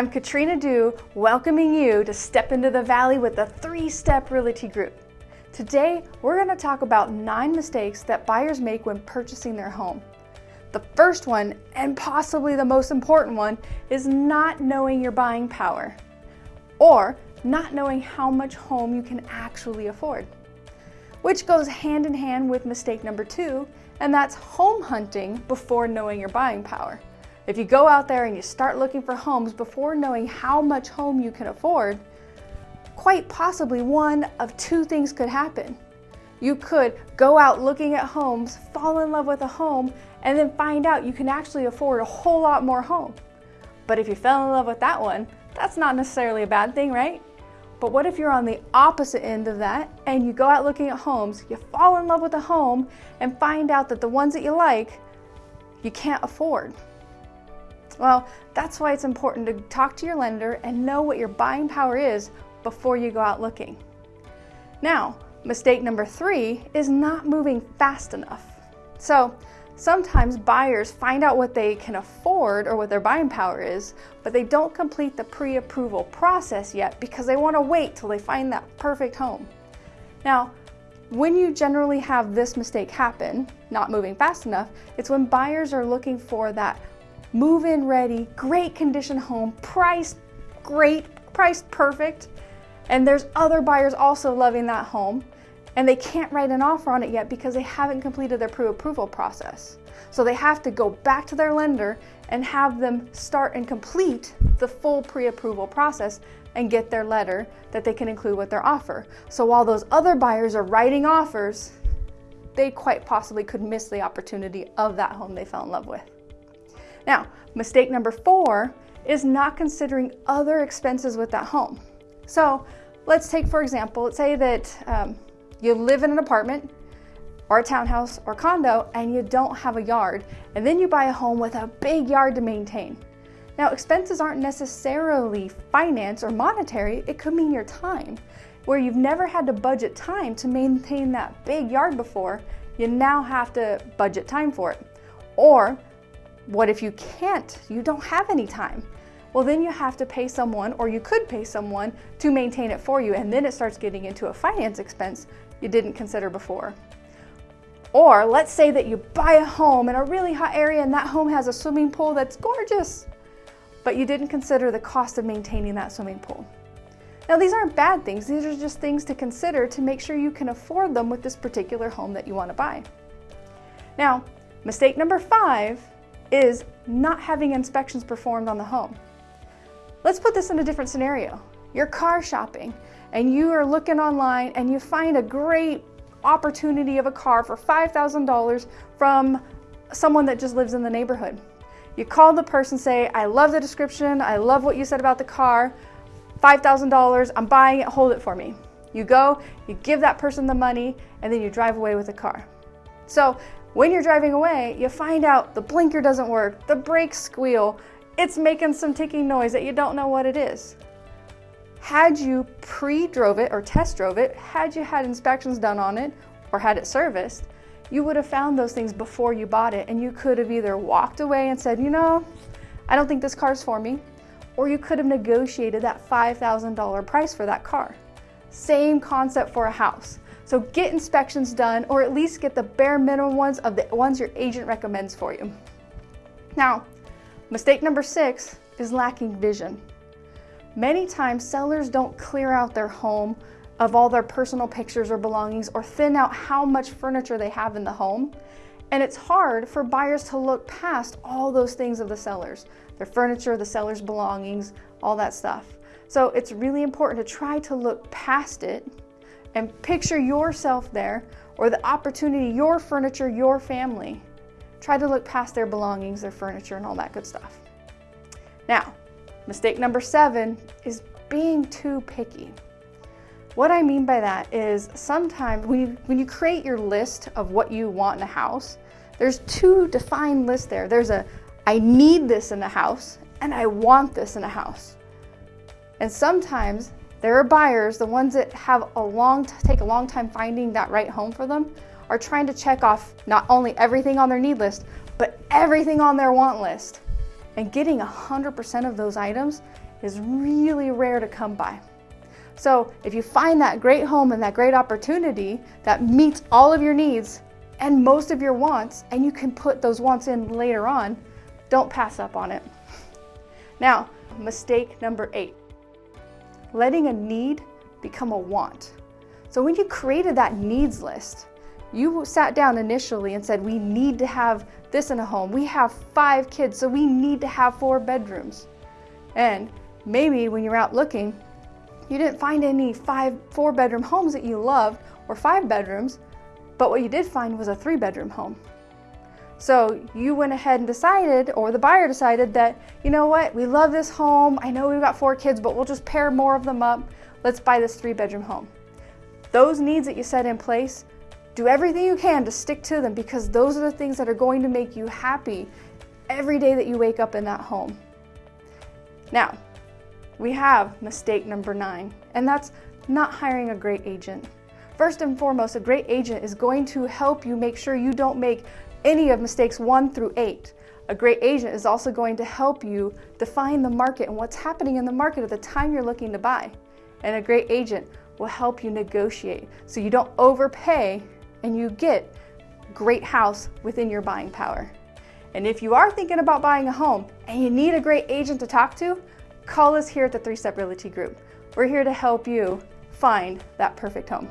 I'm Katrina Dew, welcoming you to Step into the Valley with the Three Step Realty Group. Today, we're going to talk about nine mistakes that buyers make when purchasing their home. The first one, and possibly the most important one, is not knowing your buying power or not knowing how much home you can actually afford, which goes hand in hand with mistake number two, and that's home hunting before knowing your buying power. If you go out there and you start looking for homes before knowing how much home you can afford, quite possibly one of two things could happen. You could go out looking at homes, fall in love with a home, and then find out you can actually afford a whole lot more home. But if you fell in love with that one, that's not necessarily a bad thing, right? But what if you're on the opposite end of that and you go out looking at homes, you fall in love with a home and find out that the ones that you like, you can't afford? Well, that's why it's important to talk to your lender and know what your buying power is before you go out looking. Now, mistake number three is not moving fast enough. So sometimes buyers find out what they can afford or what their buying power is, but they don't complete the pre-approval process yet because they want to wait till they find that perfect home. Now, when you generally have this mistake happen, not moving fast enough, it's when buyers are looking for that move-in ready, great condition home, price great, price perfect, and there's other buyers also loving that home and they can't write an offer on it yet because they haven't completed their pre-approval process. So they have to go back to their lender and have them start and complete the full pre-approval process and get their letter that they can include with their offer. So while those other buyers are writing offers, they quite possibly could miss the opportunity of that home they fell in love with. Now, mistake number four is not considering other expenses with that home. So let's take, for example, let's say that um, you live in an apartment or a townhouse or condo and you don't have a yard, and then you buy a home with a big yard to maintain. Now, expenses aren't necessarily finance or monetary, it could mean your time. Where you've never had to budget time to maintain that big yard before, you now have to budget time for it. Or what if you can't? You don't have any time well then you have to pay someone or you could pay someone to maintain it for you and then it starts getting into a finance expense you didn't consider before. Or let's say that you buy a home in a really hot area and that home has a swimming pool that's gorgeous, but you didn't consider the cost of maintaining that swimming pool. Now these aren't bad things, these are just things to consider to make sure you can afford them with this particular home that you want to buy. Now, mistake number five is not having inspections performed on the home. Let's put this in a different scenario. You're car shopping and you are looking online and you find a great opportunity of a car for $5,000 from someone that just lives in the neighborhood. You call the person, say, I love the description, I love what you said about the car, $5,000, I'm buying it, hold it for me. You go, you give that person the money, and then you drive away with the car. So when you're driving away, you find out the blinker doesn't work, the brakes squeal, it's making some ticking noise that you don't know what it is. Had you pre-drove it or test drove it, had you had inspections done on it or had it serviced, you would have found those things before you bought it and you could have either walked away and said, you know, I don't think this car's for me, or you could have negotiated that $5,000 price for that car. Same concept for a house. So get inspections done or at least get the bare minimum ones of the ones your agent recommends for you. Now, Mistake number six is lacking vision. Many times sellers don't clear out their home of all their personal pictures or belongings or thin out how much furniture they have in the home. And it's hard for buyers to look past all those things of the sellers, their furniture, the seller's belongings, all that stuff. So it's really important to try to look past it and picture yourself there or the opportunity, your furniture, your family. Try to look past their belongings, their furniture, and all that good stuff. Now, mistake number seven is being too picky. What I mean by that is sometimes when you, when you create your list of what you want in a house, there's two defined lists there. There's a, I need this in a house, and I want this in a house. And sometimes there are buyers, the ones that have a long, take a long time finding that right home for them, are trying to check off not only everything on their need list, but everything on their want list. And getting 100% of those items is really rare to come by. So if you find that great home and that great opportunity that meets all of your needs and most of your wants, and you can put those wants in later on, don't pass up on it. Now, mistake number eight, letting a need become a want. So when you created that needs list, you sat down initially and said, we need to have this in a home. We have five kids, so we need to have four bedrooms. And maybe when you're out looking, you didn't find any five, four bedroom homes that you loved or five bedrooms, but what you did find was a three bedroom home. So you went ahead and decided, or the buyer decided that, you know what, we love this home. I know we've got four kids, but we'll just pair more of them up. Let's buy this three bedroom home. Those needs that you set in place, do everything you can to stick to them because those are the things that are going to make you happy every day that you wake up in that home. Now, we have mistake number nine, and that's not hiring a great agent. First and foremost, a great agent is going to help you make sure you don't make any of mistakes one through eight. A great agent is also going to help you define the market and what's happening in the market at the time you're looking to buy. And a great agent will help you negotiate so you don't overpay and you get great house within your buying power. And if you are thinking about buying a home and you need a great agent to talk to, call us here at the Three Step Realty Group. We're here to help you find that perfect home.